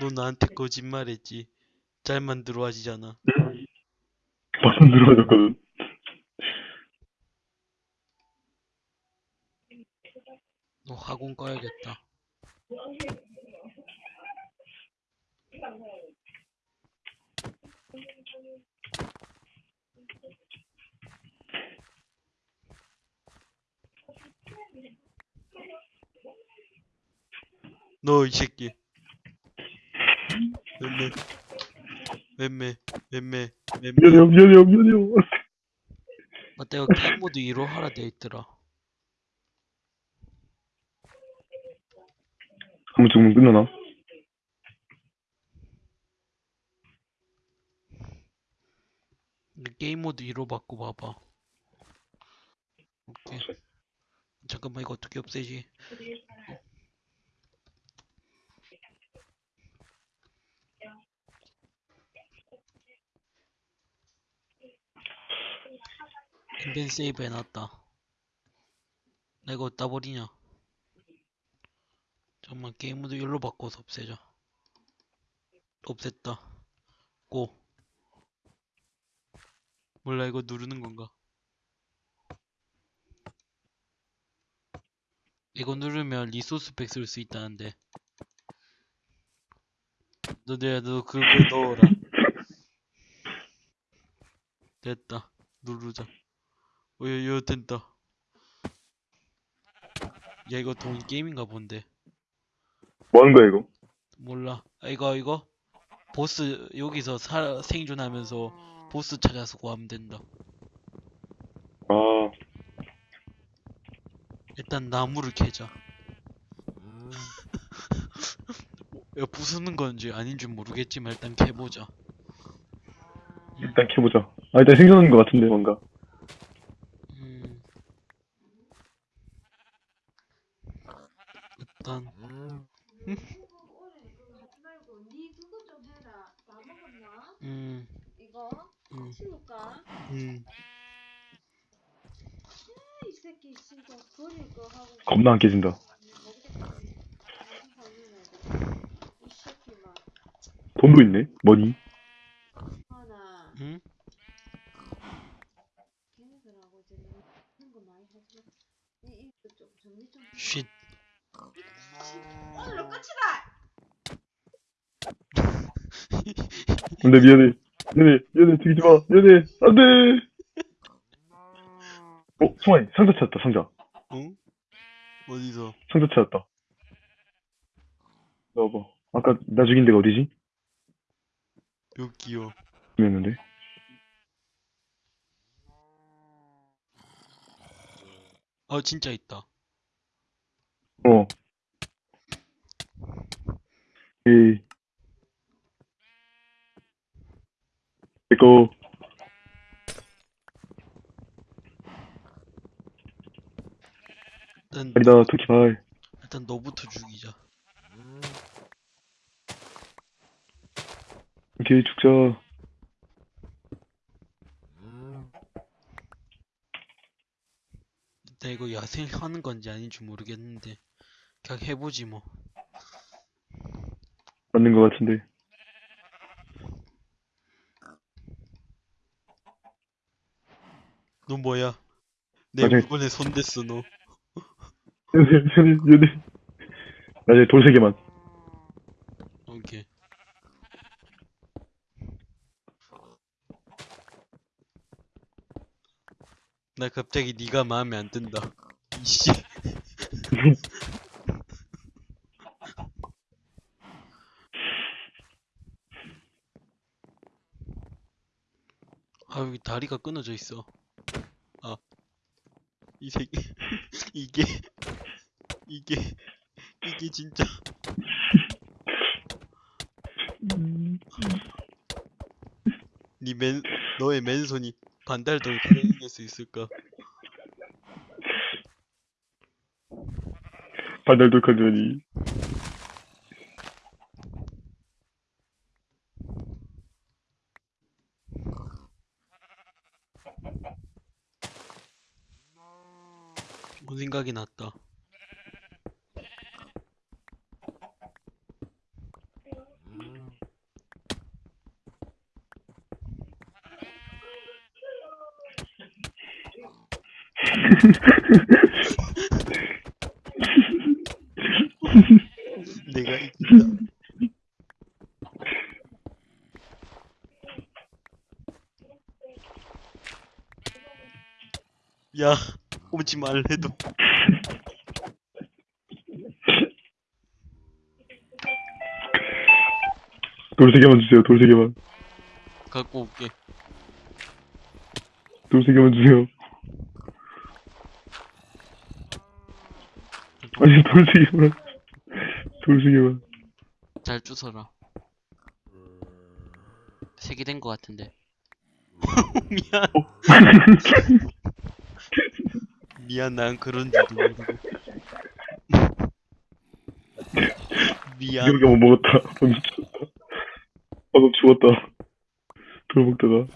너 나한테 거짓말했지. 잘 만 들어 하지잖아. 막상 들어가졌거든. 너 학원 가야겠다. 너 이 새끼. 맴매. 맴매. 맴매. 맴매. 미안해요, 미안해요, 미안해요. 맞다, 이거 게임 모드 2로 하라 돼 있더라. 한번 죽으면 끝나나? 게임 모드 2로 바꿔 봐봐. 오케이. 잠깐만, 이거 어떻게 없애지? 인벤 세이브 해놨다. 나 이거 어디다 버리냐? 잠깐만, 게임 모드 1로 바꿔서 없애자. 없앴다. 고. 몰라, 이거 누르는 건가? 이거 누르면 리소스 팩쓸수 있다는데. 너네, 너 그거 넣어라. 됐다. 누르자. 어, 야, 야, 된다. 야, 이거 돈 게임인가 본데. 뭐 하는 거야, 이거? 몰라. 아, 이거, 이거? 보스, 여기서 사, 생존하면서 보스 찾아서 구하면 된다. 아, 일단 나무를 캐자. 야, 부수는 건지 아닌지 모르겠지만 일단 캐보자. 일단 캐보자. 아, 일단 생존하는 것 같은데, 뭔가. 음. 일단, 하지 말고 니 그거 좀 해라. 다 먹었나? 음, 이거 음, 치울까? 음. 아, 이 새끼 진짜 버릴 거 하고 겁나 안 깨진다. 이 새끼 막 돈도 있네? 머니? 하나 음? 걔네들하고 이제 너무 하는 거 많이 하지 마. 이 이거 좀 정리 좀. 해. 쉿. 오늘로 끝이다. 근데 미안해. 미안해, 미안해, 죽이지 마. 미안해. 안 돼! 어, 승환이, 상자 찾았다, 상자. 응? 어디서? 상자 찾았다. 넣어봐. 아까 나 죽인 데가 어디지? 여기요. 이었는데. 아, 진짜 있다. 어. 에이. 이거, 일단, 아니다, 토끼발. 일단 너부터 죽이자. 오케이, 죽자. 일단 이거 야생하는 건지 아닌지 모르겠는데. 그냥 해보지 뭐. 맞는 것 같은데. 너 뭐야? 내 나중에- 물건에 손댔어, 너. 나중에 돌세 개만. 오케이. 나 갑자기 네가 마음에 안 든다. 이씨. 아, 여기 다리가 끊어져 있어. 아. 이 새끼. 이게. 이게. 이게 진짜. 니 맨, 너의 맨손이 반달 돌 가능할 수 있을까? 반달돌 칼전이. 생각이 났다. 내가 이긴다. 야, 오지 말래도. 돌 세 개만 주세요, 돌 세 개만. 갖고 올게. 돌 세 개만 주세요. 아니, 돌 세 개만. 돌 세 개만. 잘 주워라. 세개된것 같은데. 미안. 미안, 난 그런 줄도 모르고. 미안. 여기 한번 먹었다. 방금 죽었다. 돌 먹다가.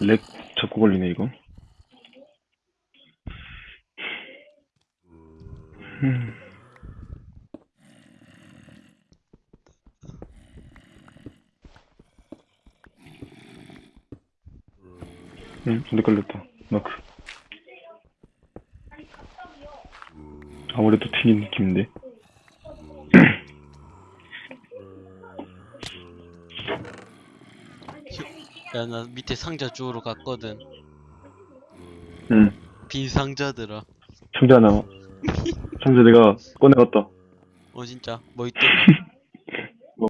렉 잡고 걸리네, 이거. 음. 응, 근데 걸렸다. 마크. 아무래도 튀긴 느낌인데. 야, 나 밑에 상자 주우러 갔거든. 응. 빈 상자들아. 상자 하나. 상자 내가 꺼내왔다. 어, 진짜? 뭐 있더라? 뭐.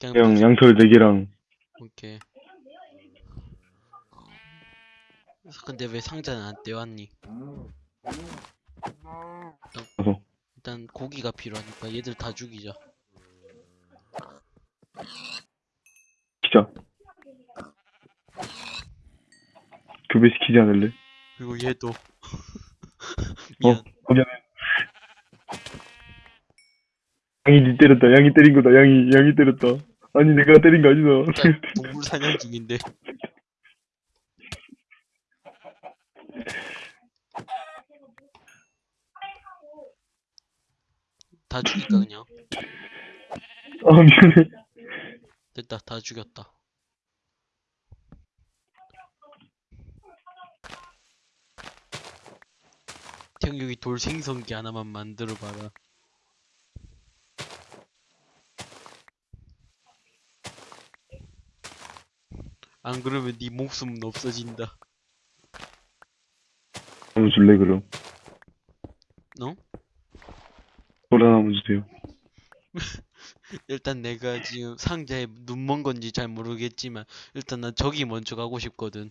그냥 뭐- 양털 4개랑 오케이. 근데 왜 상자는 안 떼왔니? 가서. 일단 고기가 필요하니까 얘들 다 죽이자. 교배시키지 않을래? 그리고 얘도. 어, 미안. 미안해. 양이 니 때렸다. 양이 때린 거다. 양이, 양이 때렸다. 아니, 내가 때린 거 아니다. 일단 동물 사냥 중인데. 다 죽일까 그냥? 아, 미안해. 됐다 다 죽였다. 여기 돌 생성기 하나만 만들어 봐라. 안 그러면 네 목숨은 없어진다. 한번 줄래, 그럼? 너? 돌 하나만 주세요. 일단 내가 지금 상자에 눈먼 건지 잘 모르겠지만 일단 난 저기 먼저 가고 싶거든.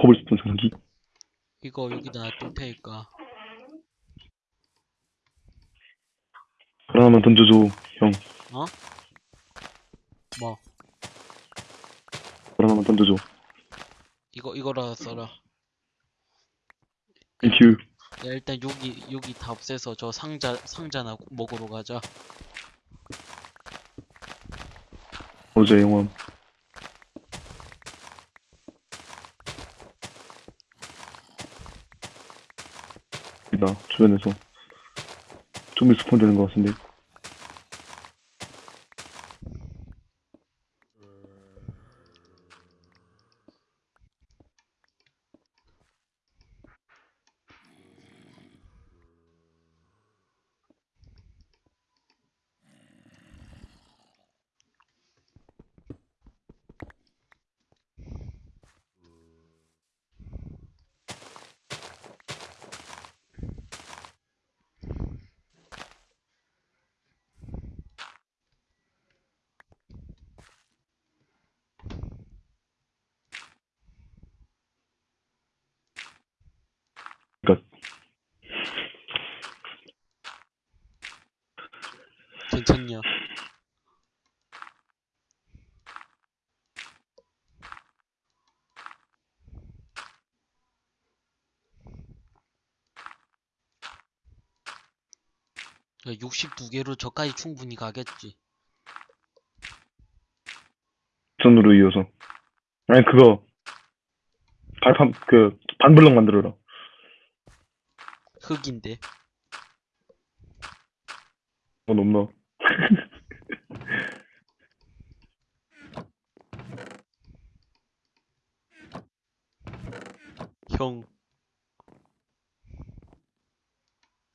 코블스톤 전기. 이거 여기다 놔둘 테니까. 돌 하나만 던져줘, 형. 뭐돌 하나만 던져줘. 이거 이거라 써라. Thank you. 야 일단 여기 여기 다 없애서 저 상자 상자나 먹으러 가자. 어제 영원. 나 주변에서 좀비 스폰 되는 것 같은데. 그니까, 괜찮냐? 야, 62개로 저까지 충분히 가겠지. 직선으로 이어서. 아니, 그거, 발판, 그, 반블럭 만들어라. 흙인데. 어, 넘나. 형.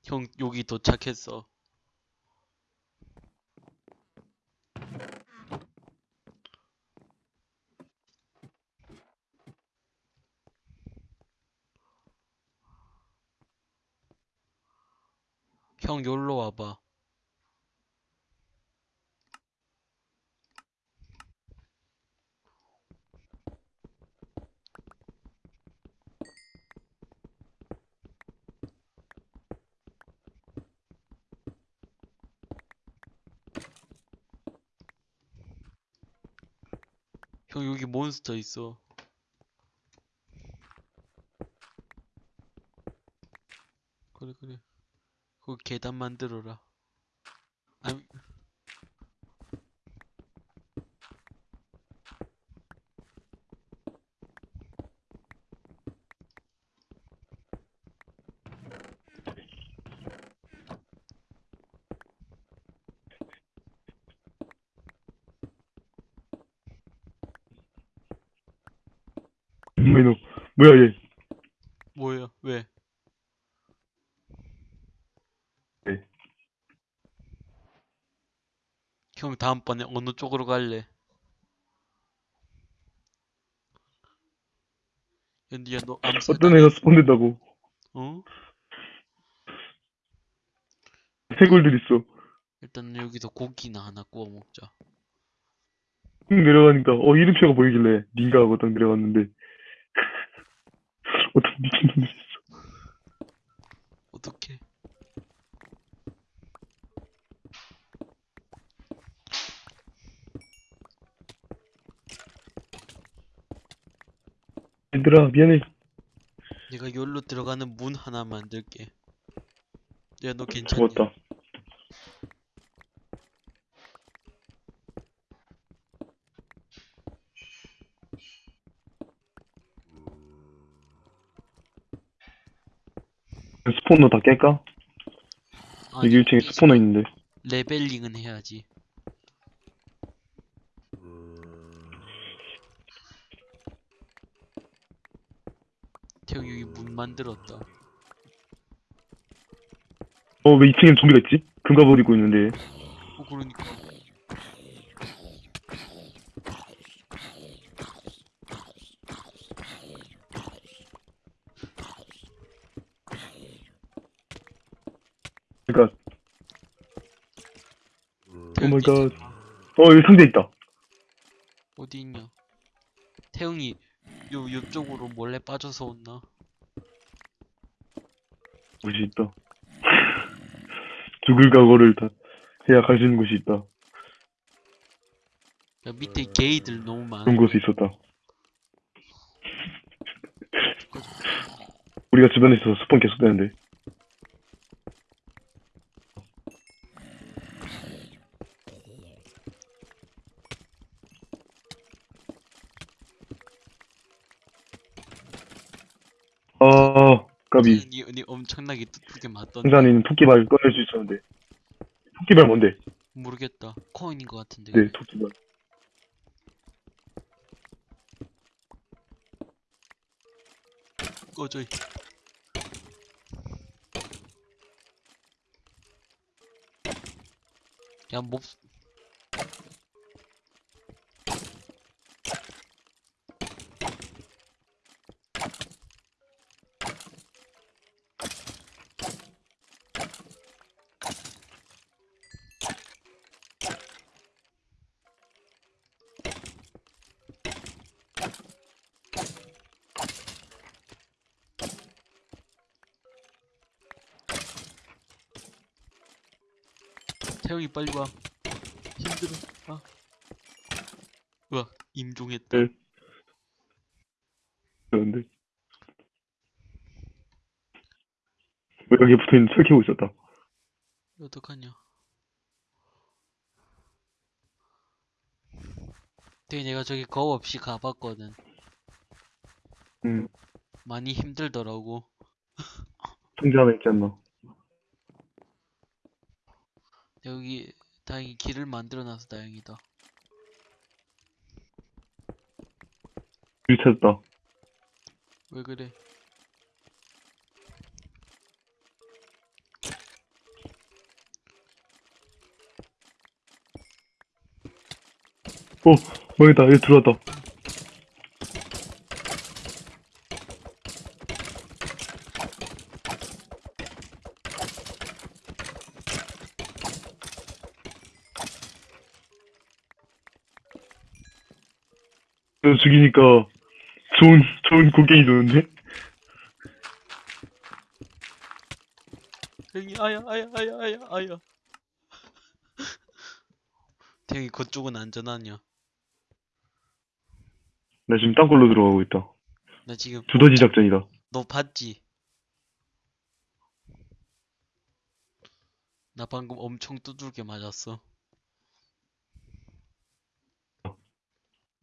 형, 여기 도착했어. 형, 여기로 와봐. 형, 여기 몬스터 있어. 그래, 그래. 그 계단 만들어라. 아니, 뭐야, 너. 뭐야, 얘. 뭐야, 왜? 네. 형, 다음번에 어느 쪽으로 갈래? 연디야, 너 암살 어떤 애가 스폰 된다고. 어? 해골들 있어. 일단 여기서 고기나 하나 구워 먹자. 쭉 내려가니까, 어, 이름표가 보이길래, 닌가 하고 딱 내려갔는데. 어떤 미친놈이 있어. 어떡해. 얘들아, 미안해. 내가 여기로 들어가는 문 하나 만들게. 야, 너 괜찮니? 죽었다. 스포너 다 깰까? 아니, 여기 1층에 이 스포너 있는데. 레벨링은 해야지. 태형 여기 문 만들었다. 어, 왜 2층엔 좀비가 있지? 금가 버리고 있는데. 어, 그러니까 태형 Oh my god. 어, 여기 상자 있다. 어디 있냐? 태형이 요, 요쪽으로 몰래 빠져서 온나? 곳이 있다. 죽을 각오를 다 해야 갈 수 있는 곳이 있다. 야, 밑에 게이들 너무 많아. 그런 곳이 있었다. 우리가 주변에 있어서 spawn 계속 되는데. 아, 까비. 니, 니 엄청나게 두둑게 맞던데. 승산이는 토끼발 꺼낼 수 있었는데. 토끼발 뭔데? 모르겠다. 코인인 것 같은데. 네, 토끼발. 꺼져. 이. 야, 몹. 빨리 와. 힘들어. 아. 우와, 임종했다. 네. 그런데. 왜 여기 붙어 있는 철 캐고 있었다. 어떡하냐. 되게 내가 저기 겁 없이 가봤거든. 응. 많이 힘들더라고. 통제 하나 있지 않나? 여기 다행히 길을 만들어놔서 다행이다. 길 찾았다. 왜 그래? 어, 망했다. 여기 들어왔다. 죽이니까 좋은, 좋은 곡괭이 좋은데? 형이 아야 아야 아야 아야 아야. 태영이 그쪽은 안전하냐? 나 지금 땅굴로 들어가고 있다. 나 지금 두더지 작전이다. 너 봤지? 나 방금 엄청 두들겨 맞았어. 안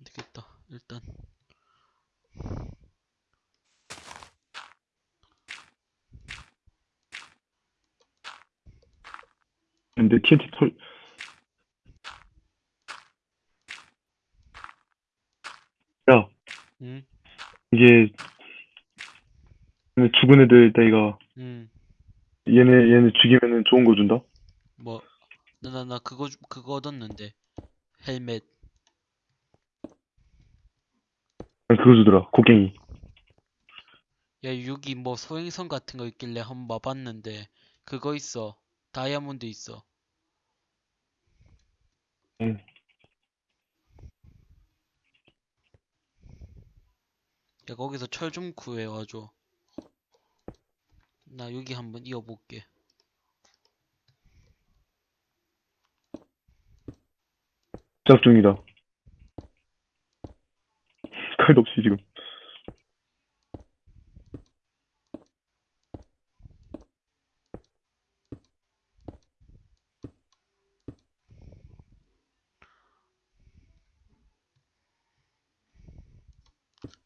되겠다. 일단 근데 TNT 털, 야, 응? 이게, 죽은 애들 따위가, 응. 얘네, 얘네 죽이면은 좋은 거 준다? 뭐 나 나 나 그거 주- 그거 얻었는데 헬멧 아니, 그거 주더라. 곡괭이. 야 여기 뭐 소행성 같은 거 있길래 한번 와봤는데 그거 있어 다이아몬드 있어 응. 야 거기서 철 좀 구해 와줘 나 여기 한번 이어볼게 시작 중이다. 칼도 없이 지금.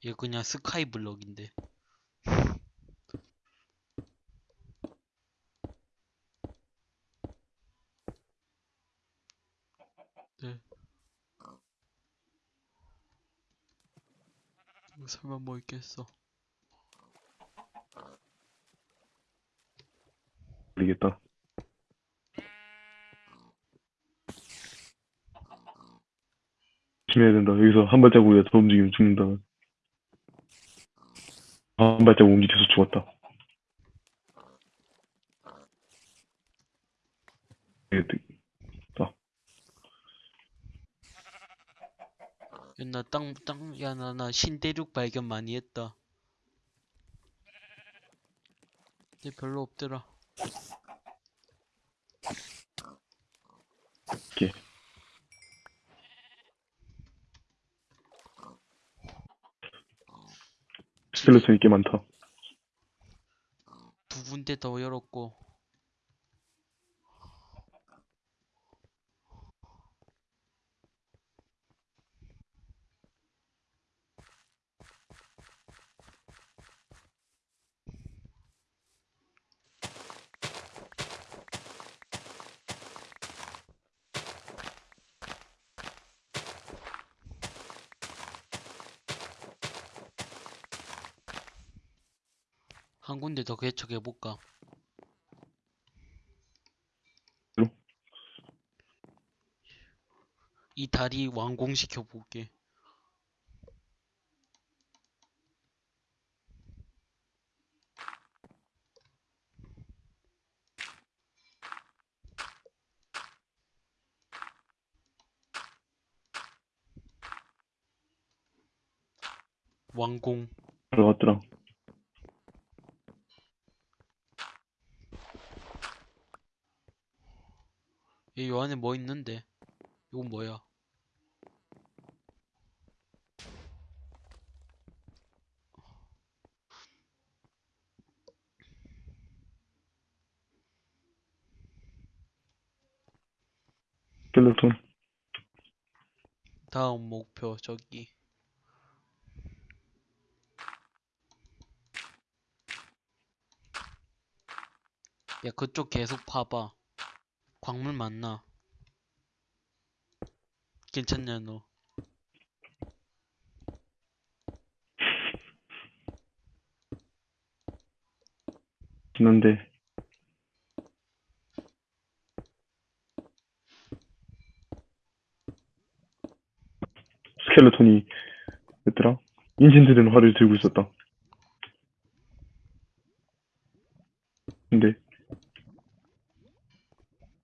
이거 그냥 스카이 블럭인데 설마 뭐 있겠어 모르겠다. 조심해야 된다. 여기서 한 발자국이라도 더 움직이면 죽는다. 아, 한 발자국 움직여서 죽었다. 이게 야, 나 땅, 땅, 야, 나, 나 신대륙 발견 많이 했다. 근데 별로 없더라. 이렇게. 스켈레톤이 꽤 많다. 두 군데 더 열었고. 한 군데 더 개척해 볼까? 그럼? 이 다리 완공시켜 볼게. 완공. 들어갔더라. 얘 요 안에 뭐 있는데? 이건 뭐야? 스켈레톤. 다음 목표 저기. 야 그쪽 계속 파봐. 광물 많나? 괜찮냐 너? 지난데 스켈레톤이 뭐더라? 인신드된 활을 들고 있었다. 근데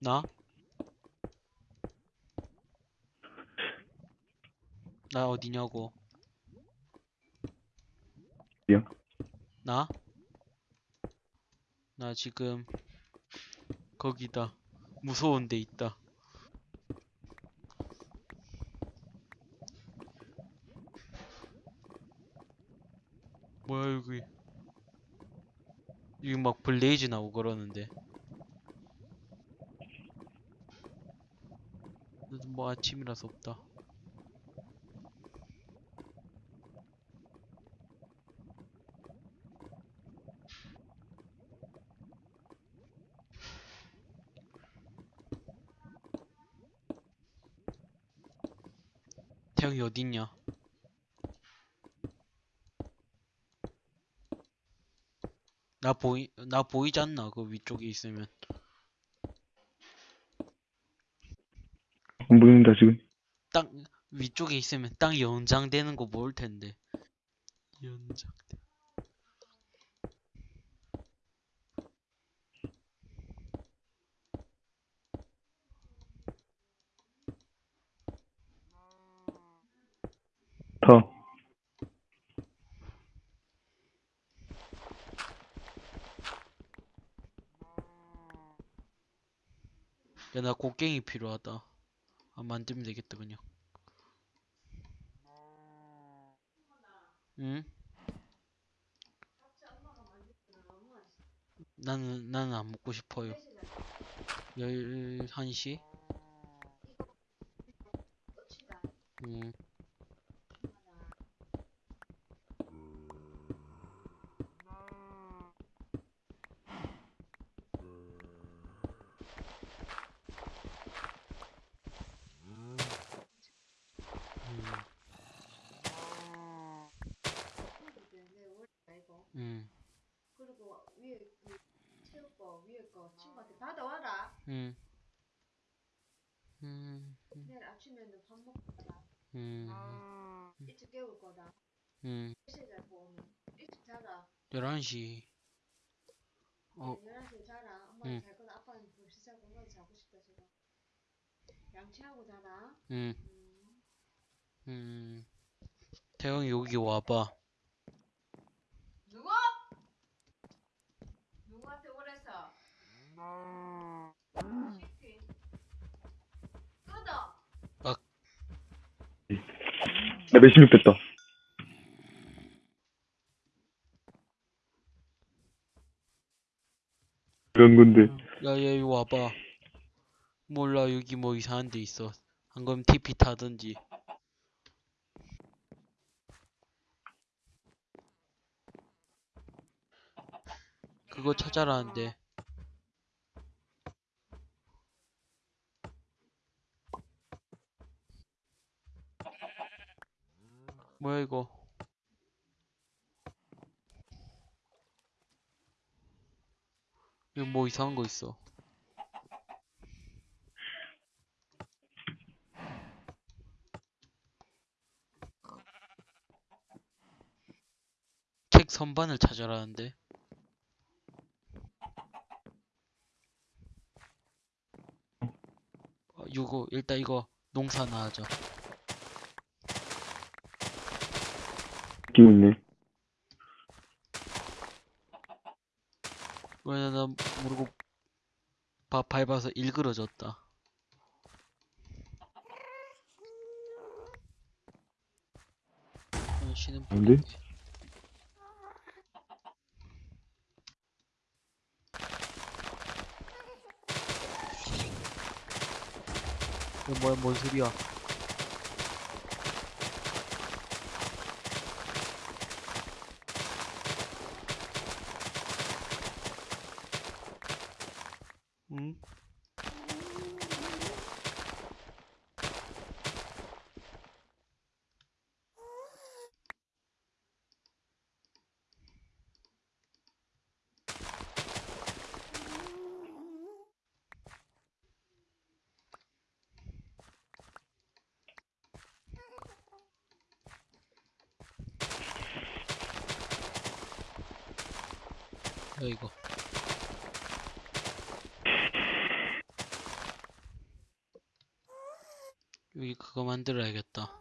나? 나 어디냐고? 어디야? 나? 나 지금 거기다 무서운 데 있다. 뭐야 여기? 여기 막 블레이즈 나오고 그러는데. 뭐 아침이라서 없다. 어딨냐? 나 보이 나 보이지 않나? 그 위쪽에 있으면 안 보인다 지금. 땅 위쪽에 있으면 땅 연장되는 거 모을 텐데 연장 다. 야 나 곡괭이 필요하다 아 만들면 되겠다 그냥 응? 나는 나는 안 먹고 싶어요 11시? 음 음, 음, 그리고 위에 그 새우 거 위에 거 친구한테 받아와라. 음, 음, 내일 아침에는 밥 먹고 가라. 음, 일찍 깨울 거다. 음, 몇시에 자고 오면 일찍 자라. 11시. 어. 11시에 자라. 엄마는 응. 잘 거다. 아빠는 벌써 자고 엄마는 자고 싶다 지금. 양치하고 자라. 음, 음. 음. 태영이 여기 와봐. 누구? 누구한테 오래서? 시키. 끊어. 나 몇십육 됐다. 그런 건데 야, 야, 여기 와봐. 몰라, 여기 뭐 이상한 데 있어. 안 그럼 TP 타든지. 그거 찾아라는데. 뭐야, 이거. 여기 뭐 이상한 거 있어. 책 선반을 찾아라는데. 어, 이거 일단 이거 농사나 하자. 느낌 있네. 왜냐 나 모르고 바, 밟아서 일그러졌다. 어, 쉬는 뭔데? 분위기. 이거 뭐야 뭔 소리야? 이거. 여기 그거 만들어야겠다.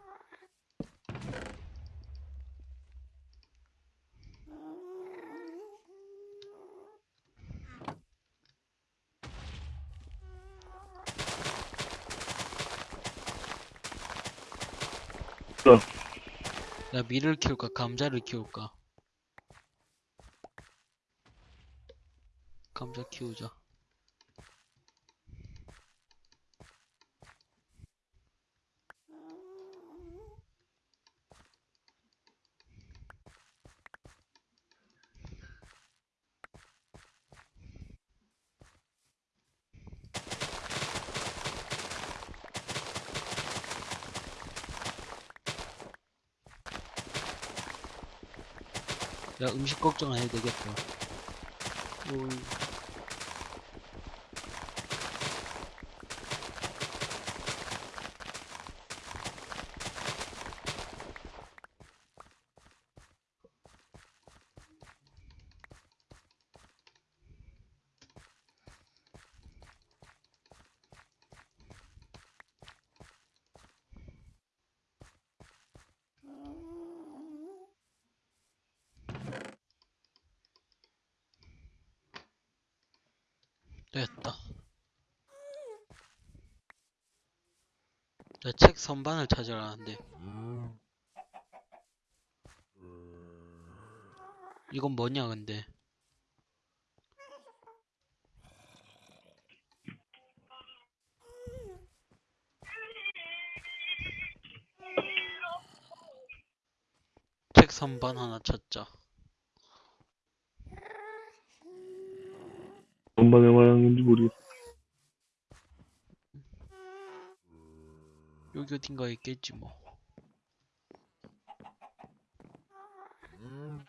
어. 야 밀을 키울까? 감자를 키울까 감자 키우자 야 음식 걱정 안 해도 되겠다 올. 선반을 찾으라는데. 이건 뭐냐, 근데. 책 선반 하나 찾자. 엄마가 말하는 건지 모르겠어. 여기 어딘가에 있겠지, 뭐. 음,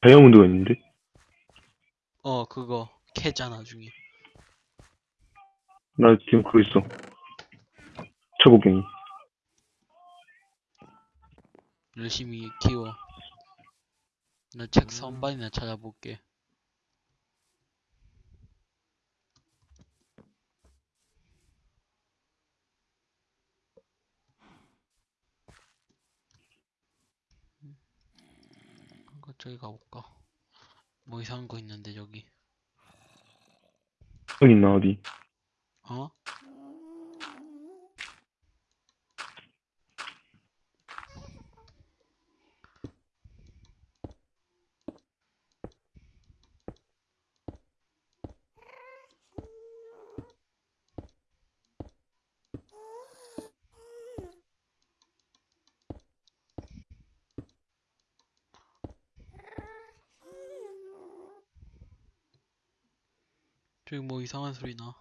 다이아몬드가 있는데? 어, 그거. 캐자, 나중에. 나 지금 그거 있어. 초고갱이. 열심히 키워. 나 책 선반이나 찾아볼게. 이거 저기 가볼까? 뭐 이상한 거 있는데 저기. 여기 있나, 어디? 어? 저기 뭐 이상한 소리 나.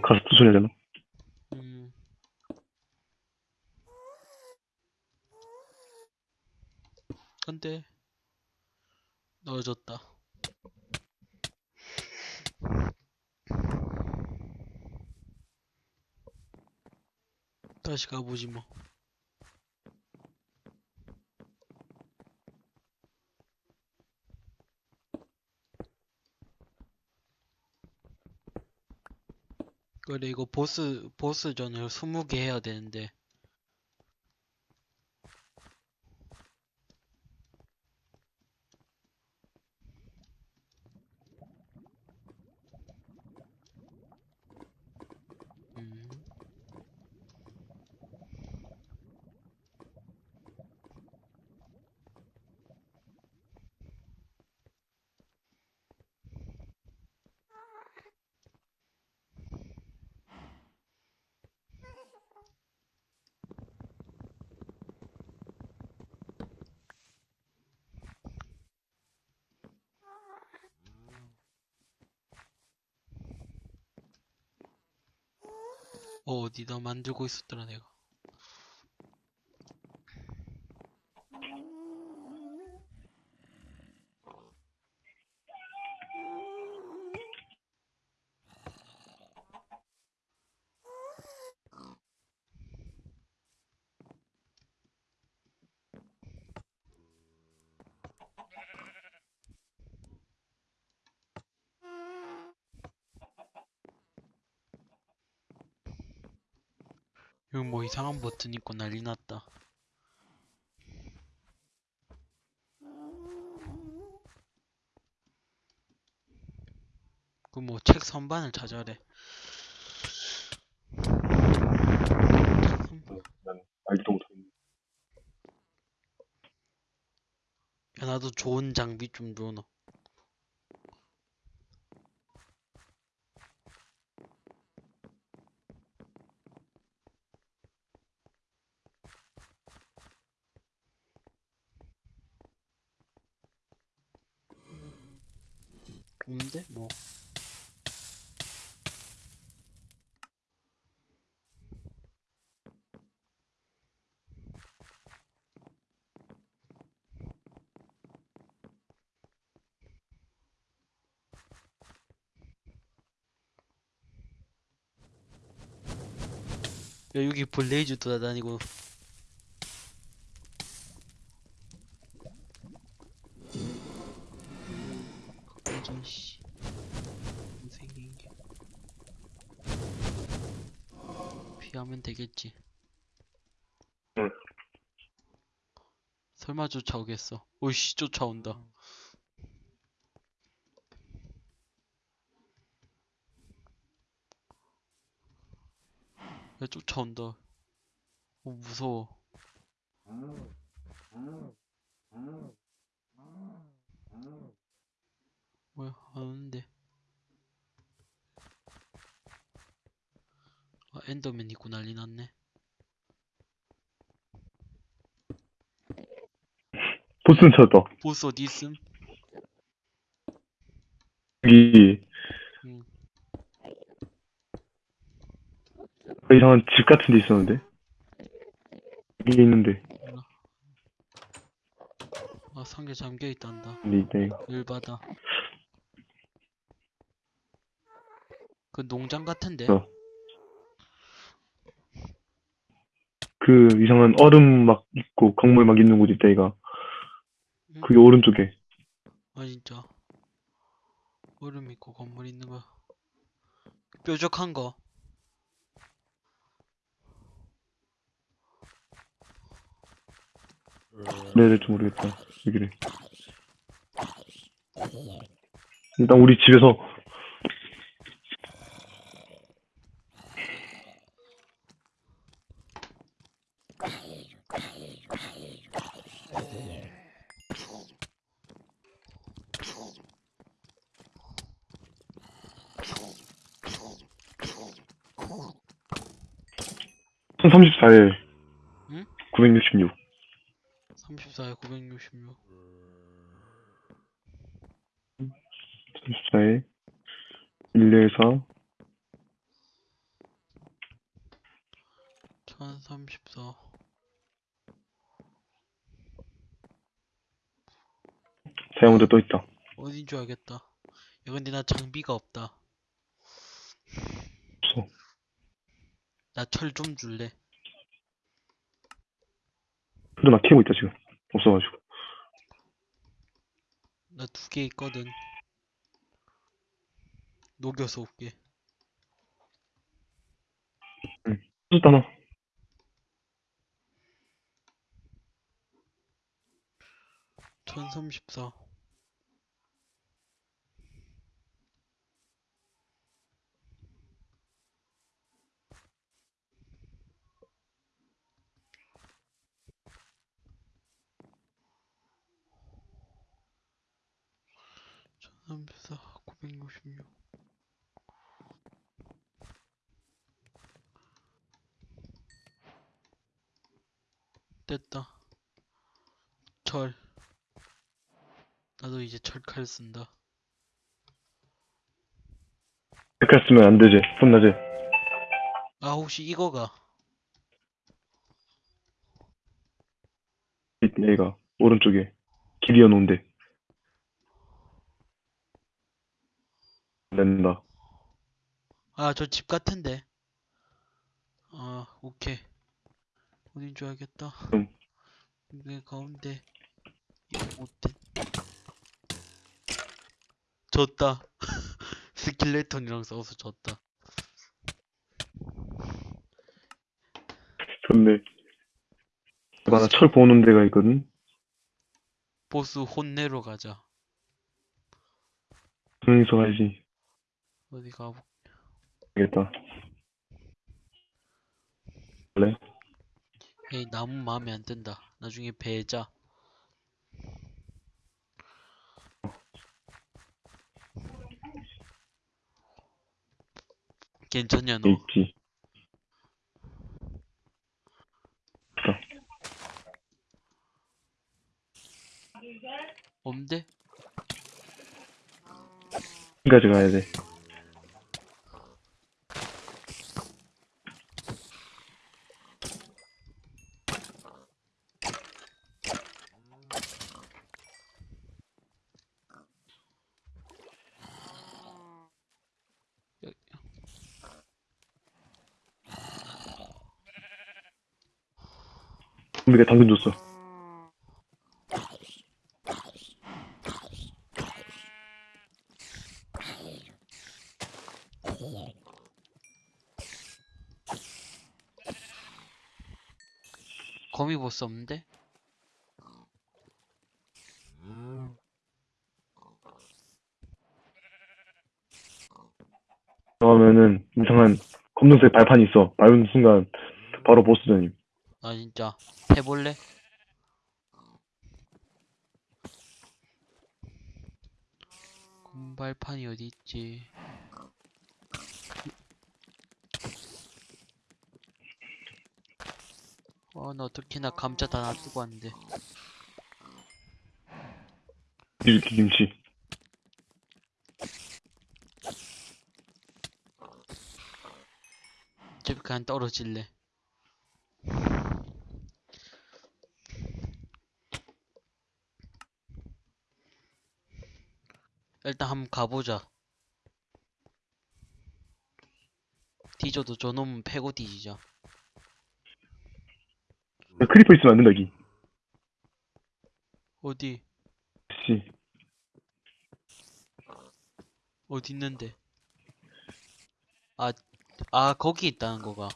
가스트 소리 나잖아. 음. 근데 넣어줬다. 다시 가보지 뭐. 이거 보스 보스전을 20개 해야 되는데 어, 어디다 만들고 있었더라, 내가. 뭐 이상한 버튼 있고 난리 났다. 그 뭐 책 선반을 찾아래. 야, 나도 좋은 장비 좀 줘놔. 없는데? 뭐. 야, 여기 블레이즈 돌아다니고. 완전 씨. 생긴 게. 피하면 되겠지. 응. 설마 쫓아오겠어. 오이씨, 쫓아온다. 야, 쫓아온다. 어, 무서워. 뭐야, 안 오는데. 아, 엔더맨 있고 난리 났네. 보스는 찾았다. 보스 어디 있음? 여기 응. 이상한 집 같은 데 있었는데. 여기 있는데. 아, 상자 잠겨 있단다. 근데 이때 열받아. 그 농장 같은데? 어. 그 이상한 얼음 막 있고 강물 막 있는 곳 있다 이가. 응? 그게 오른쪽에. 아, 진짜. 얼음 있고 건물 있는 거. 뾰족한 거. 네네 좀 모르겠다. 여기래. 일단 우리 집에서 한 34에 응? 966 34에 966. 34에 114 1034. 다이아몬드 또 있다. 어딘 줄 알겠다. 야, 근데 나 장비가 없다. 없어. 나 철 좀 줄래? 그래도 나 키우고 있다 지금. 없어가지고. 나 두 개 있거든. 녹여서 올게. 쏟다 나. 천삼십사. 천삼십사, 구백육십육. 됐다. 철. 나도 이제 철칼 쓴다. 이렇게 쓰면 안 되지. 혼나지. 아 혹시 이거가 얘가 오른쪽에 길이어 놓은데 안 된다. 아 저 집 같은데 아 오케이 어딘 줄 알겠다 음. 이게 가운데 이거 못된 졌다 스킬레톤이랑 싸워서 졌다 좋네. 맞아, 철 보는 데가 있거든. 보스 혼내러 가자 여기서 가야지. 어디 가보 알겠다. 원래 에이 나무 마음에 안 든다 나중에 배자 괜찮냐 너 있지. 없는데? 여기까지 가야 돼. 우리가 당근 줬어. 거미 보스 없는데? 그러면은 이상한 검정색 발판이 있어. 밟은 순간 바로 보스전임. 아 진짜 해볼래? 금발판이 어디 있지? 어, 나 어떻게나 감자 다 놔두고 왔는데. 이렇게 김치. 어차피 그냥 떨어질래. 일단 한번 가보자. 뒤져도 저놈은 패고 뒤지자. 야, creeper 있으면 안 된다, 여기. 어디? 씨. 어디 있는데? 아, 아, 거기 있다는 거가.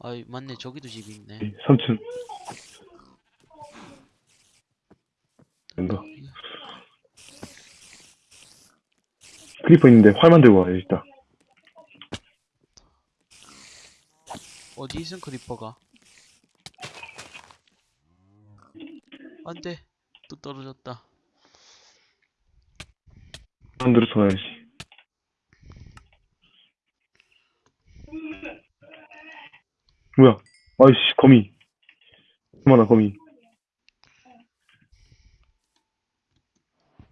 아, 맞네. 저기도 집이 있네. 3층. 된다. creeper 있는데 활만 들고 와야 겠다 어디 있은 creeper가? 안 돼. 또 떨어졌다. 사람들어서 가야지. 뭐야? 아이씨, 거미. 얼마나 거미.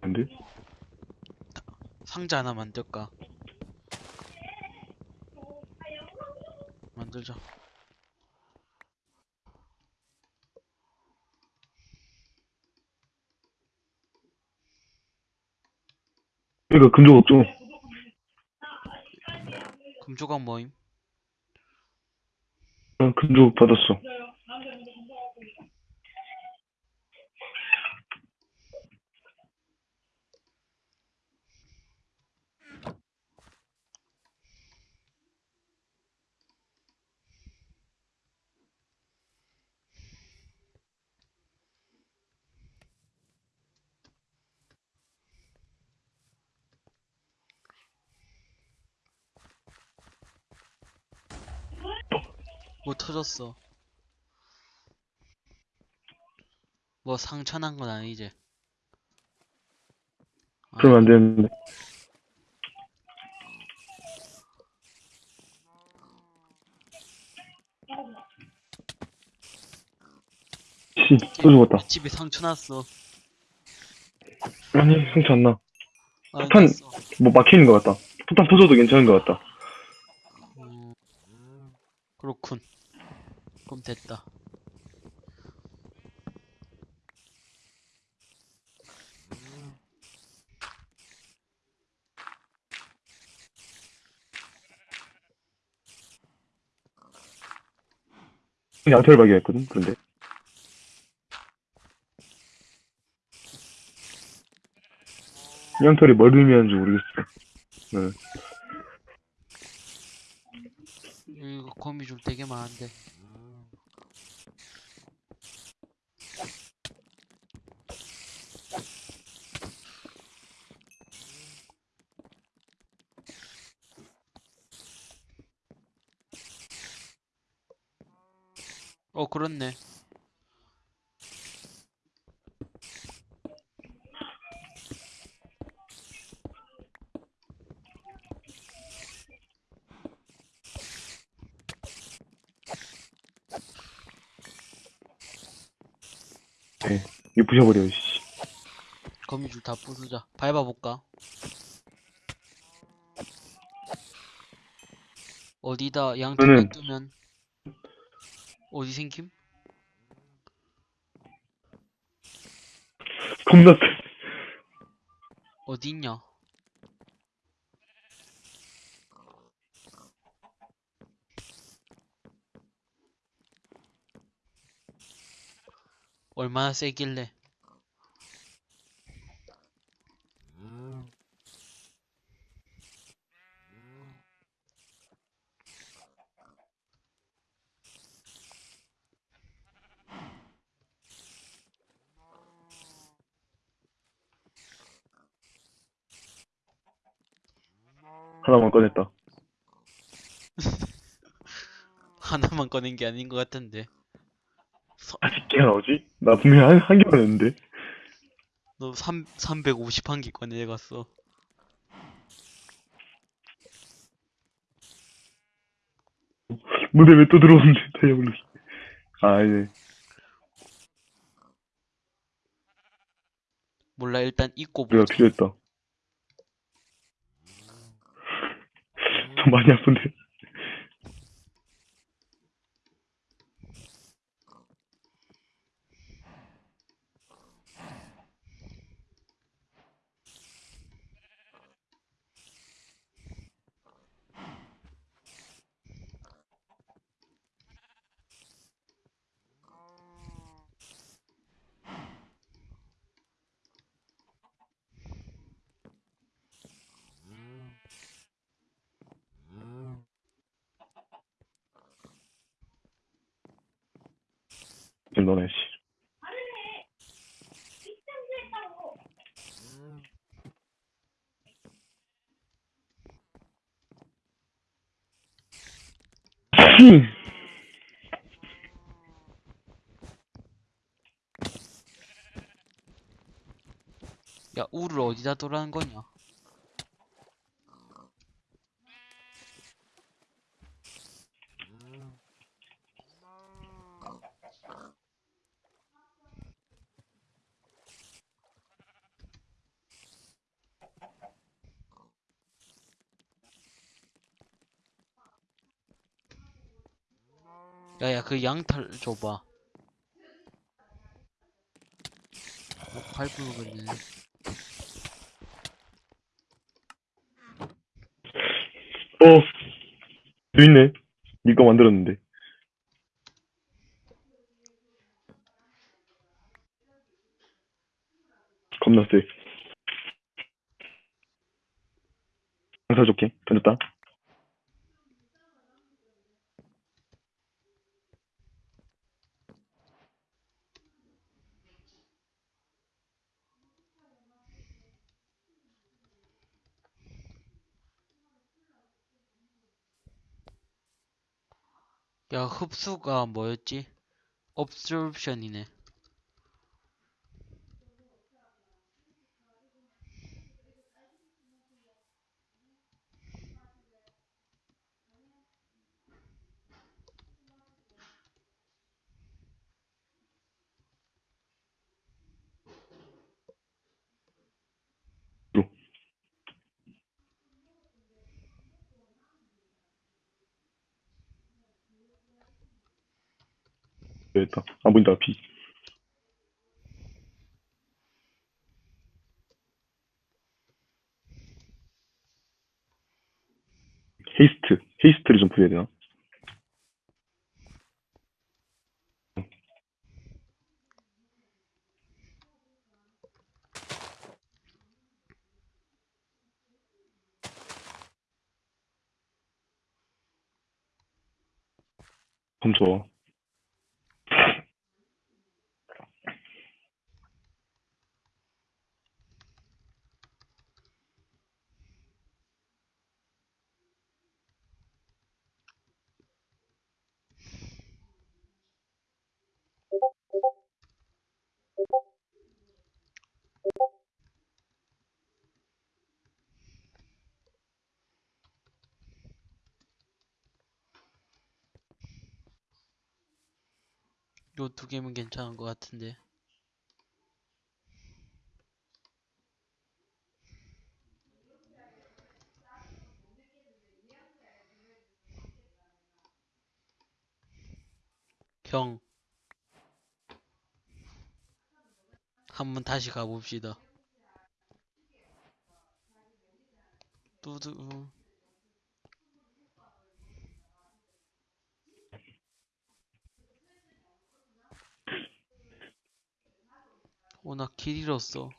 안 돼? 상자 하나 만들까? 만들자. 이거 금조 없죠? 금조각 모임? 어, 금조 받았어. 뭐 터졌어? 뭐 상처 난 건 아니지? 그러면 안 되는데. 씨, 또 죽었다. 집에 상처 났어. 아니, 상처 안 나. 아, 폭탄- 났어. 뭐 막히는 것 같다. 폭탄 터져도 괜찮은 것 같다. 음, 그렇군. 그럼 됐다. 양털 발견했거든, 그런데. 이 양털이 뭘 의미하는지 모르겠어. 이거 거미줄 되게 많은데. 어, 그렇네. 이거 부셔버려, 씨. 거미줄 다 부수자. 밟아볼까? 어디다 양털 저는- 뜨면 어디 생김? 겁나 세. 어디 있냐? 얼마나 세길래? 하나만 꺼냈다. 하나만 꺼낸 게 아닌 것 같은데. 아직 개가 나오지? 나 분명히 한, 한 개만 했는데. 너 3, 350한 개 꺼내갔어. 무대 왜 또 들어오는데, 다이아블루. 아, 이제. 몰라, 일단 입고 보자. 필요했다. 좀 많이 아픈데. 좀 넣어놔, 씨. 야, 우를 어디다 두라는 거냐? 야야 그 양털 줘봐 어, 밟으겠네 어. 또 있네. 니거 만들었는데. 겁나 세. 장사 좋게. 던졌다. 야 흡수가 뭐였지? obsorption이네 됐다. 안 보인다, 비. 헤이스트. 헤이스트를 좀 부여야 되나? 그럼 좋아. 요 두 개면 괜찮은 것 같은데. 형. 한번 다시 가봅시다. 뚜두. 어, 나길 잃었어.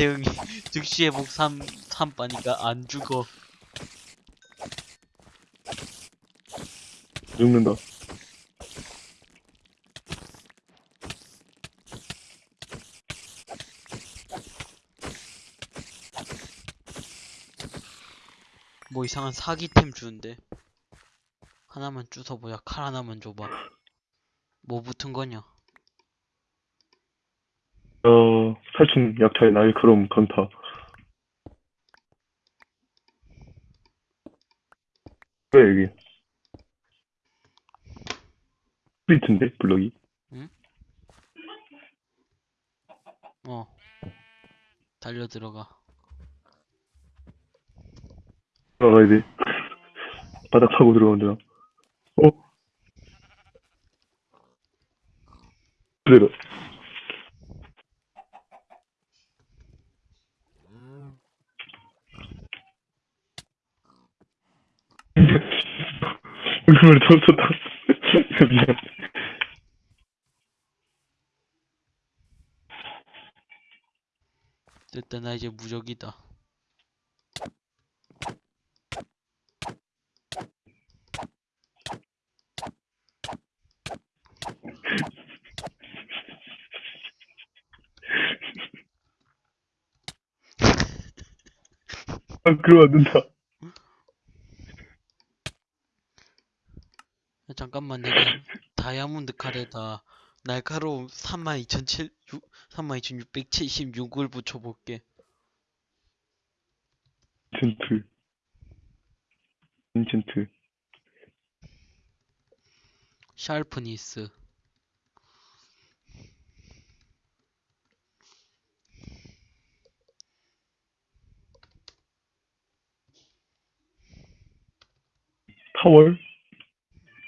대응이 즉시 회복 3, 3빠니까 안 죽어. 죽는다. 뭐 이상한 사기템 주는데. 하나만 주워보자. 칼 하나만 줘봐. 뭐 붙은 거냐? 어, 살충 약탈 날카로움 건타. 왜 여기? 스프리트인데, 블럭이? 어. 달려 들어가. 들어가야 돼. 바닥 타고 되나? 어? 그대로. 웃음을 터졌다. 미안. 됐다, 나 이제 무적이다. 아, 그러면 안 된다. 잠깐만, 내가 다이아몬드 칼에다 날카로움 32,700 32,676을 붙여볼게. enchant. enchant. sharpness. 파월?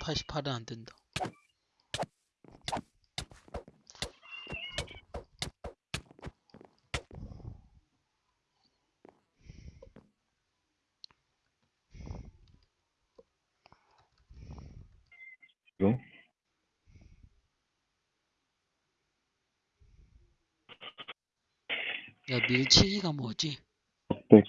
88은 안 된다. 야, 밀치기가 뭐지? 네.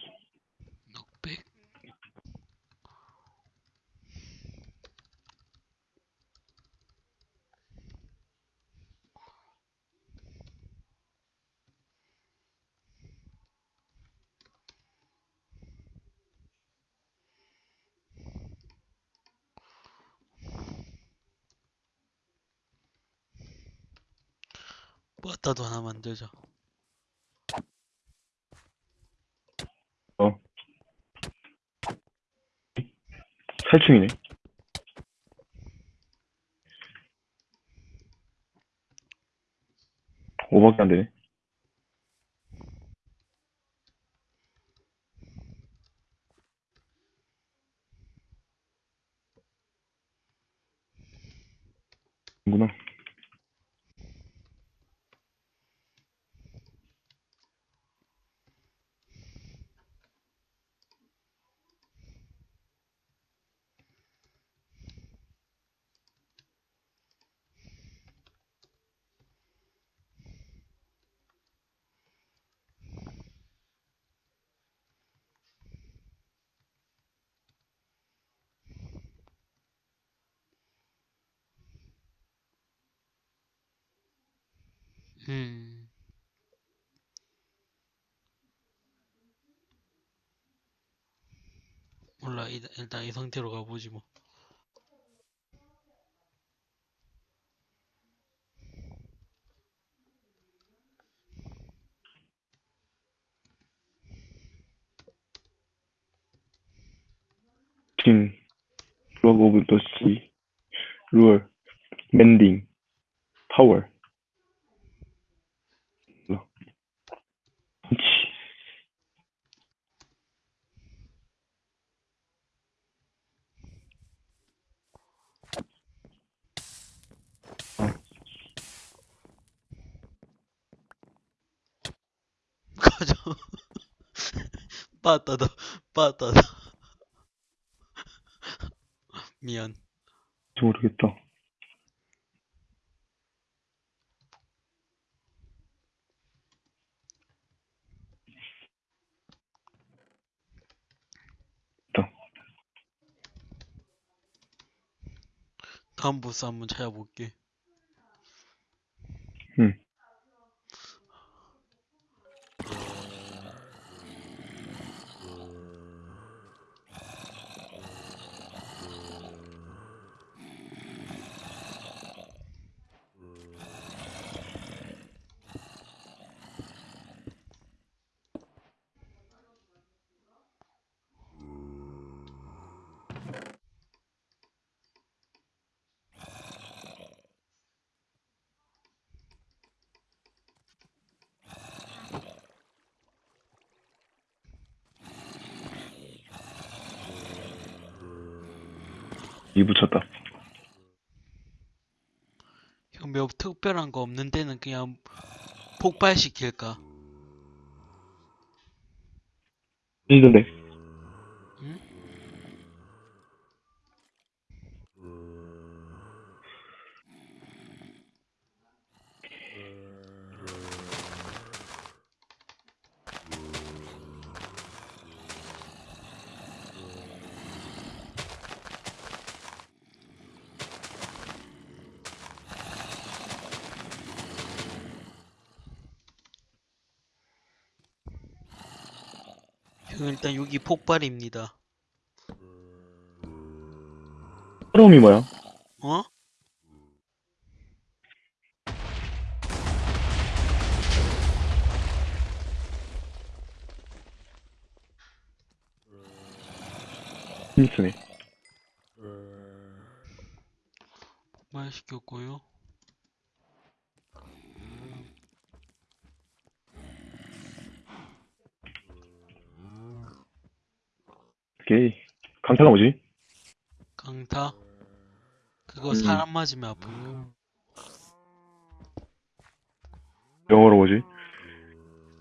빠따도 하나 만들자. 살충이네. 오밖에 안 되네. 구나 음. 몰라, 일- 일단 이 상태로 가보지 뭐. 진, 럭 오브 더 씨, 루얼, 맨딩, 파워. 럭. 치. 가자. 빠따다, 빠따다. 미안. 모르겠다. 다음 보스 한번 찾아볼게. 응. 이 붙였다. 형, 몇 특별한 거 없는 데는 그냥 폭발시킬까? 이던데. 폭발입니다. 사람이 뭐야? 어? 힘쓰네. 폭발시켰고요. 오케이. 강타가 뭐지? 강타. 그거 음. 사람 맞으면 아픈 거. 영어로 뭐지?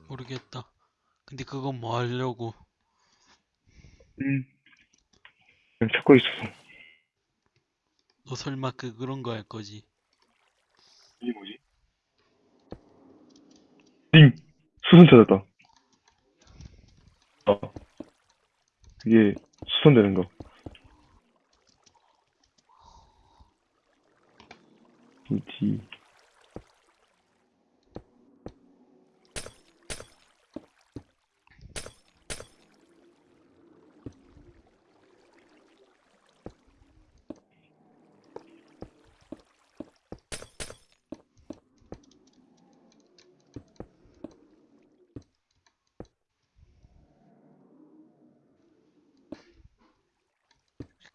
모르겠다. 근데 그건 뭐 하려고? 음. 그냥 찾고 있었어. 너 설마 그 그런 거 할 거지? 이게 뭐지? 링, 수선 찾았다. 어. 이게 수선되는 거.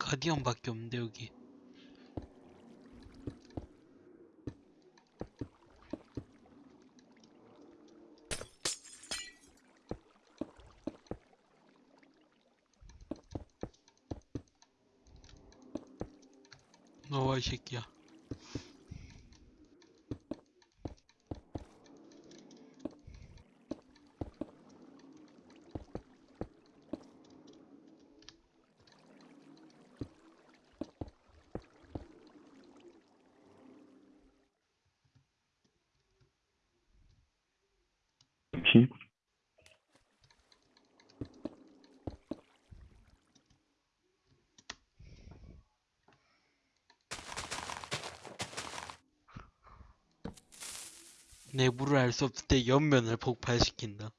가디언밖에 없는데 여기. 너와 이 새끼야. 피. 내부를 알 수 없을 때 옆면을 폭발시킨다.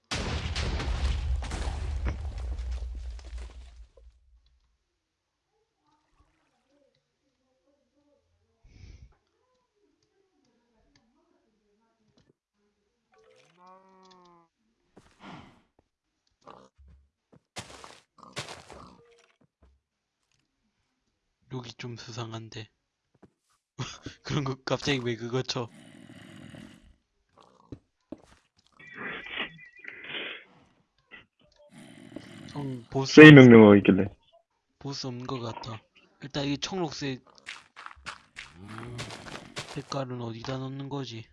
여기 좀 수상한데. 그런 거 갑자기 왜 그거 쳐? 좀 보스 세이 명령어가 있길래. 보스 없는 것 같아. 일단 이 청록색 색깔은 어디다 넣는 거지?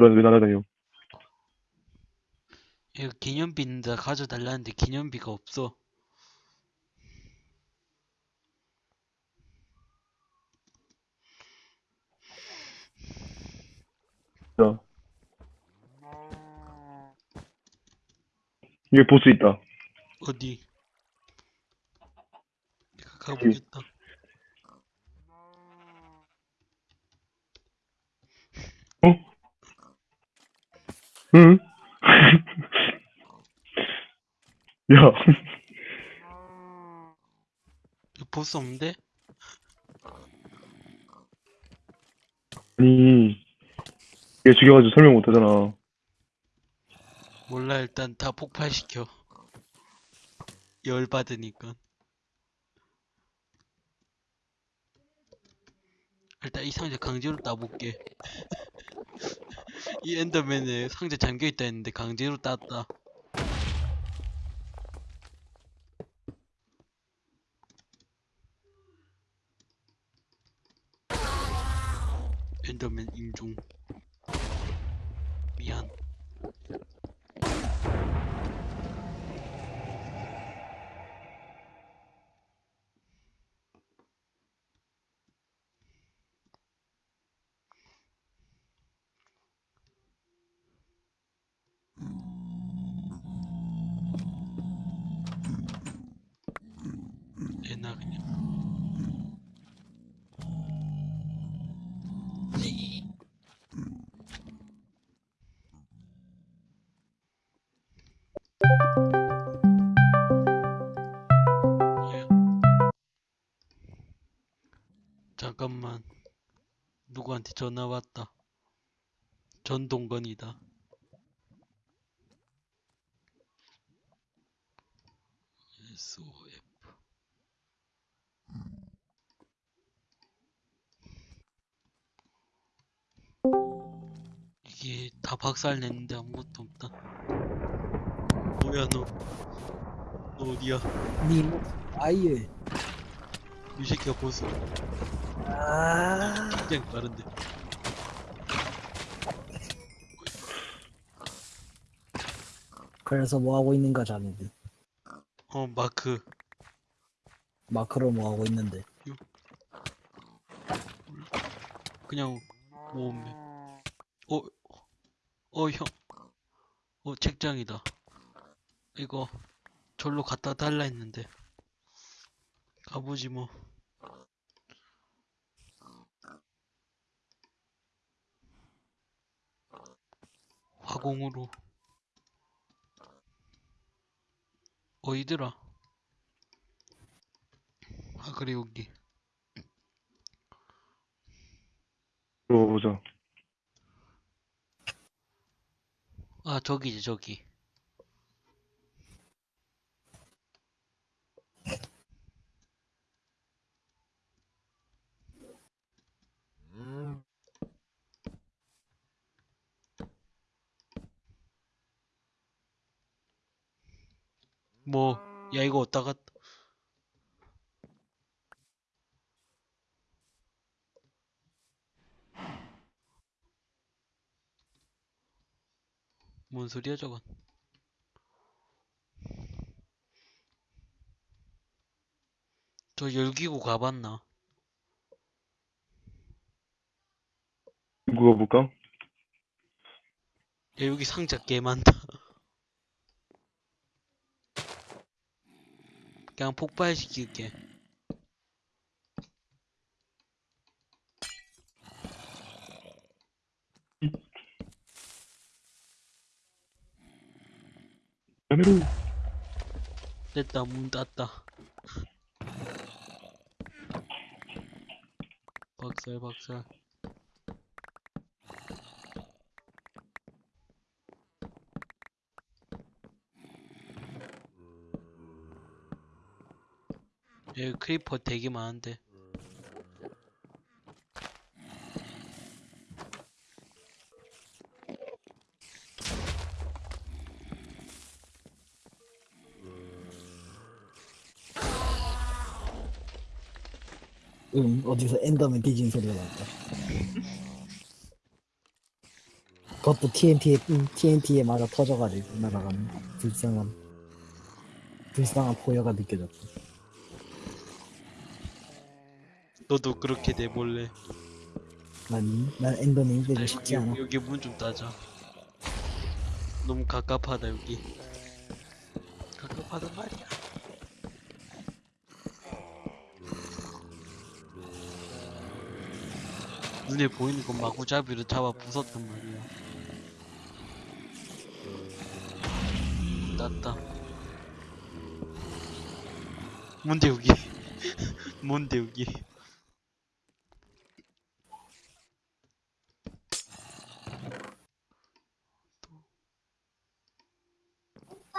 넌왜 날아다녀? 이거 기념비 있는데 가져달라는데 기념비가 없어. 자. 여기 보스 있다. 어디? 내가 가보겠다. 어? 응? 야, 이거 보스 없는데? 아니, 얘 죽여가지고 설명 못하잖아. 몰라 일단 다 폭발시켜. 열 받으니까. 일단 이 상자 강제로 따볼게. 이 엔더맨에 상자 잠겨있다 했는데 강제로 땄다. 엔더맨 인중. 미안. 누구한테 전화 왔다. 전동건이다. SOF. 에이, 다 박살 냈는데 아무것도 없다. 뭐야, 너. 너 어디야? 님 아예 이 새끼가 보스. 아 굉장히 빠른데. 그래서 뭐 하고 있는가 자네들 어, 마크. 마크로 뭐 하고 있는데 그냥 모으면. 어, 어, 형. 어, 책장이다. 이거, 절로 갖다 달라 했는데. 가보지 뭐. 화공으로. 어이들아. 아, 그래, 여기. 들어보자. 아, 저기지, 저기. 뭐, 야, 이거 어디다가, 뭔 소리야, 저건. 저 열기구 가봤나? 누가 볼까? 야, 여기 상자 개 많다. 그냥 폭발시킬게. 됐다, 문 닫다. 박살, 박살. 여기 크리퍼 되게 많은데. 응 어디서 엔더맨 뒤진 소리가 났다 그것도 TNT에 TNT에 맞아 터져가지고 날아가는 불쌍한 불쌍한 포효가 느껴졌다 너도 그렇게 내볼래? 난, 난 엔더맨이 되고 싶지 않아 여기, 여기 문 좀 따자. 너무 갑갑하다 여기. 갑갑하단 말이야. 눈에 보이는 건 마구잡이로 잡아 부쉈단 말이야. 땄다. 뭔데 여기? 뭔데 여기?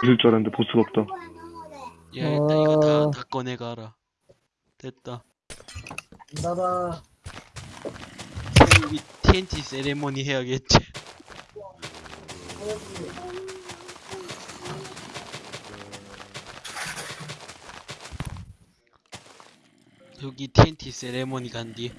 있을 줄 알았는데 보스가 없다. 야 일단 이거 다, 어. 다 꺼내가라. 됐다. 나봐 여기 TNT 세레모니 해야겠지. 여기 TNT 세레모니 간디.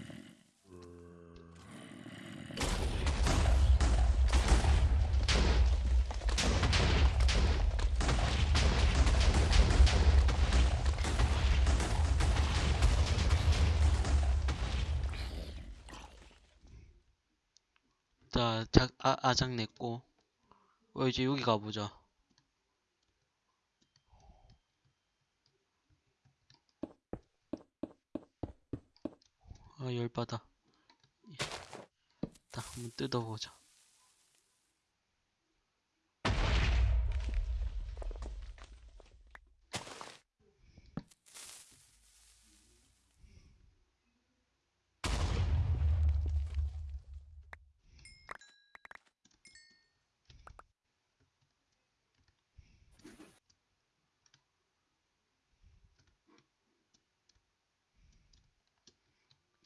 자, 작, 아, 아작 냈고. 어, 이제 여기 가보자. 아, 열받아. 딱 한번 뜯어보자.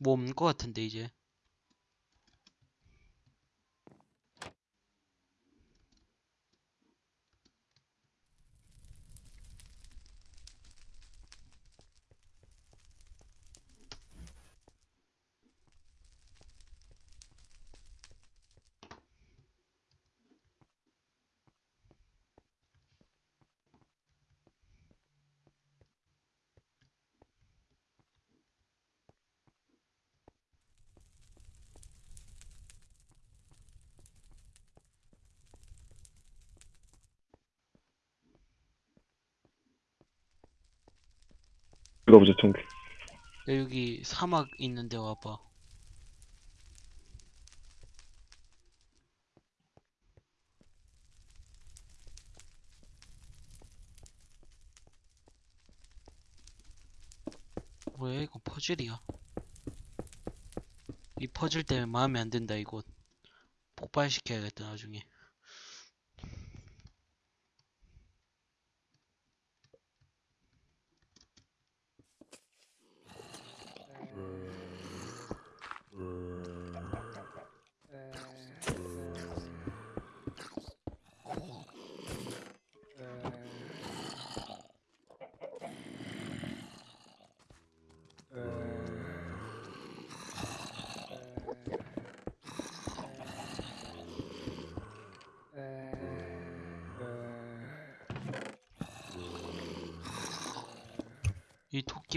뭐 없는 것 같은데, 이제. 가보자, 청구. 야, 여기 사막 있는데 와봐. 뭐야 이거 퍼즐이야. 이 퍼즐 때문에 마음에 안 든다 이곳. 폭발시켜야겠다 나중에.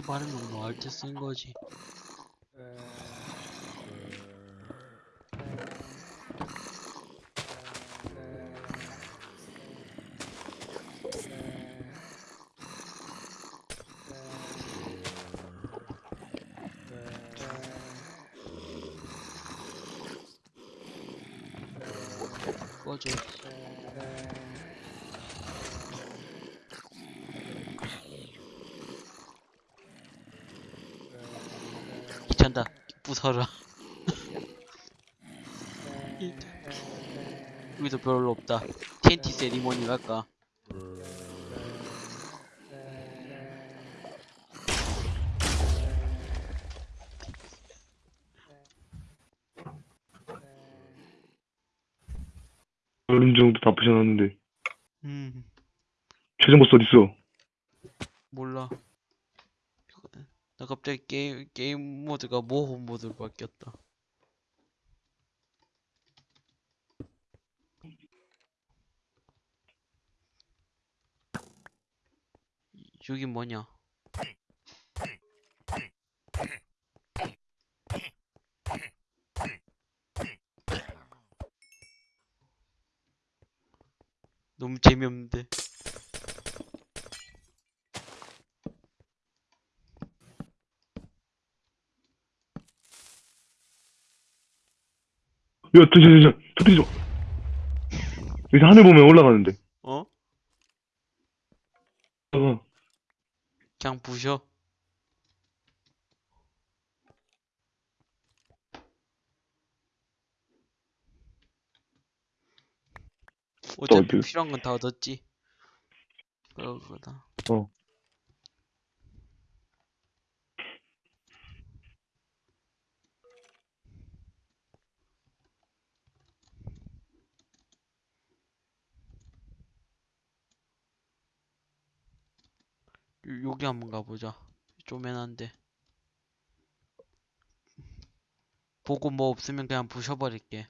발음은 뭐할때쓴 거지? 이- 여기도 별로 없다. TNT 세리머니 갈까? 어느 정도 다 부셔놨는데. 음, 최종 보스 어딨어? 몰라. 나 갑자기 게임, 모드가 모험 모드로 바뀌었다. 여기 뭐냐? 너무 재미없는데. 야, 저, 저, 저, 저, 터뜨리지 마. 여기서 하늘 보면 올라가는데. 어? 어, 그냥 부셔. 어차피 어디? 필요한 건 다 얻었지. 그거다. 어. 여기 한번 가보자. 쪼매난데. 보고 뭐 없으면 그냥 부셔버릴게.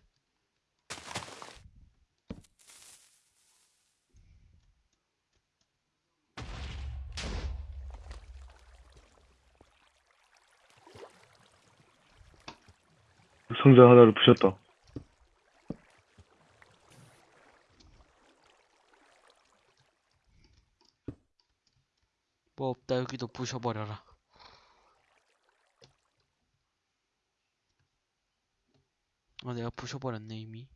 상자 하나를 부셨다. 뭐 없다 여기도 부셔버려라. 아 내가 부셔버렸네 이미.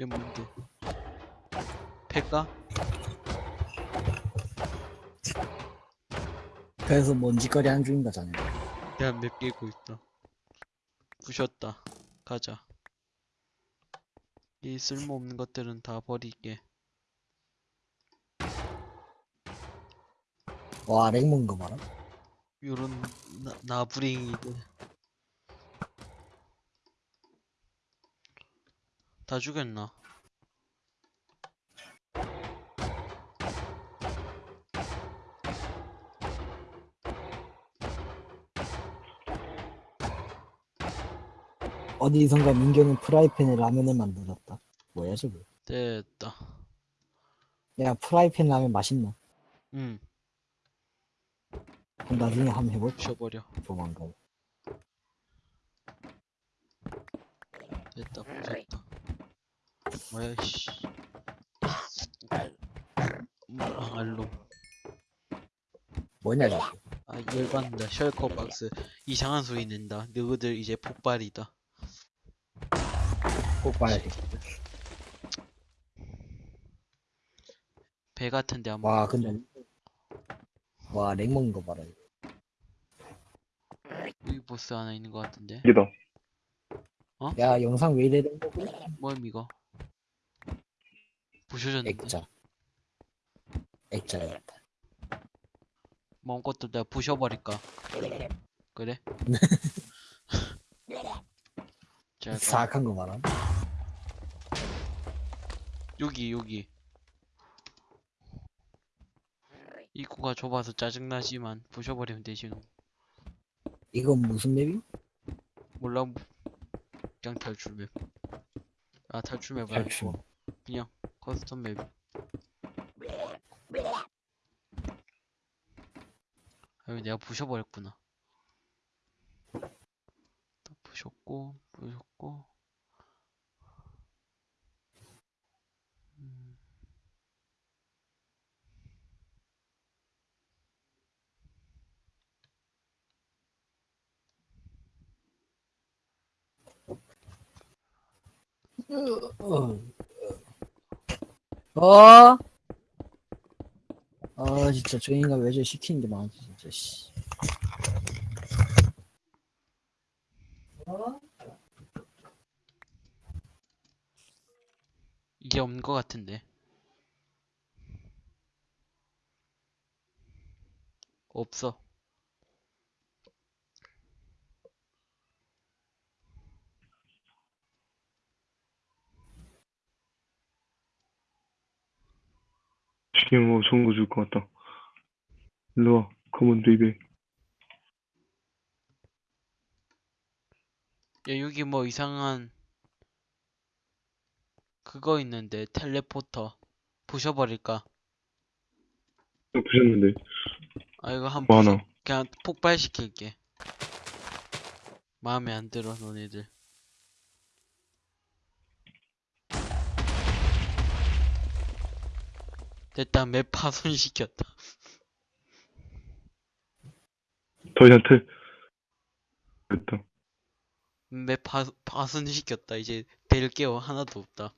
얘 뭔데? 패까? 그래서 먼지거리 안 주인 거잖아요. 내가 몇 개고 있다. 부셨다. 가자. 이 쓸모없는 것들은 다 버릴게. 와, 렉 먹은 거 봐라. 요런 나, 나부랭이들. 다 죽였나? 어디선가 민경은 프라이팬에 라면을 만들었다. 뭐야, 저거? 됐다. 야, 프라이팬 라면 맛있나? 응, 그럼 나중에 한번 해볼까? 부셔버려. 조만간. 됐다, 부셨다. 뭐야, 씨. 알로. 뭐냐 이거 아 열받는다. shulker box 이상한 소리 낸다. 너희들 이제 폭발이다. 돼. 배 같은데 한번. 와 근데 와 lag 먹는 거 봐라. 여기 보스 하나 있는 것 같은데. 이게다. 야 영상 왜 이래 된 거고? 뭐임 이거? 부셔졌는데. 액자. 액자였다. 마음껏도 내가 부셔버릴까? 그래? 자, 사악한 거 봐라. 여기 여기. 입구가 좁아서 짜증나지만 부셔버리면 되지. 뭐. 이건 무슨 맵이? 몰라. 그냥 탈출 맵. 아 탈출 맵. 아니고 그냥 커스텀 맵. 아유 내가 부셔버렸구나. 또 부셨고 부셨고. 어. 어? 아 진짜 저 인간 왜저 시키는 게 많지 진짜 씨. 이게 없는 것 같은데. 없어. 지금 뭐 좋은 거 줄 것 같다. 일로 와. come on baby. 야, 여기 뭐 이상한 그거 있는데 teleporter 부셔버릴까? 부셨는데. 아 이거 한 뭐 부셔 하나. 그냥 폭발시킬게. 마음에 안 들어 너네들. 일단 맵 파손시켰다. 저희한테 됐다. 맵 파, 파손시켰다. 이제 될 게 하나도 없다.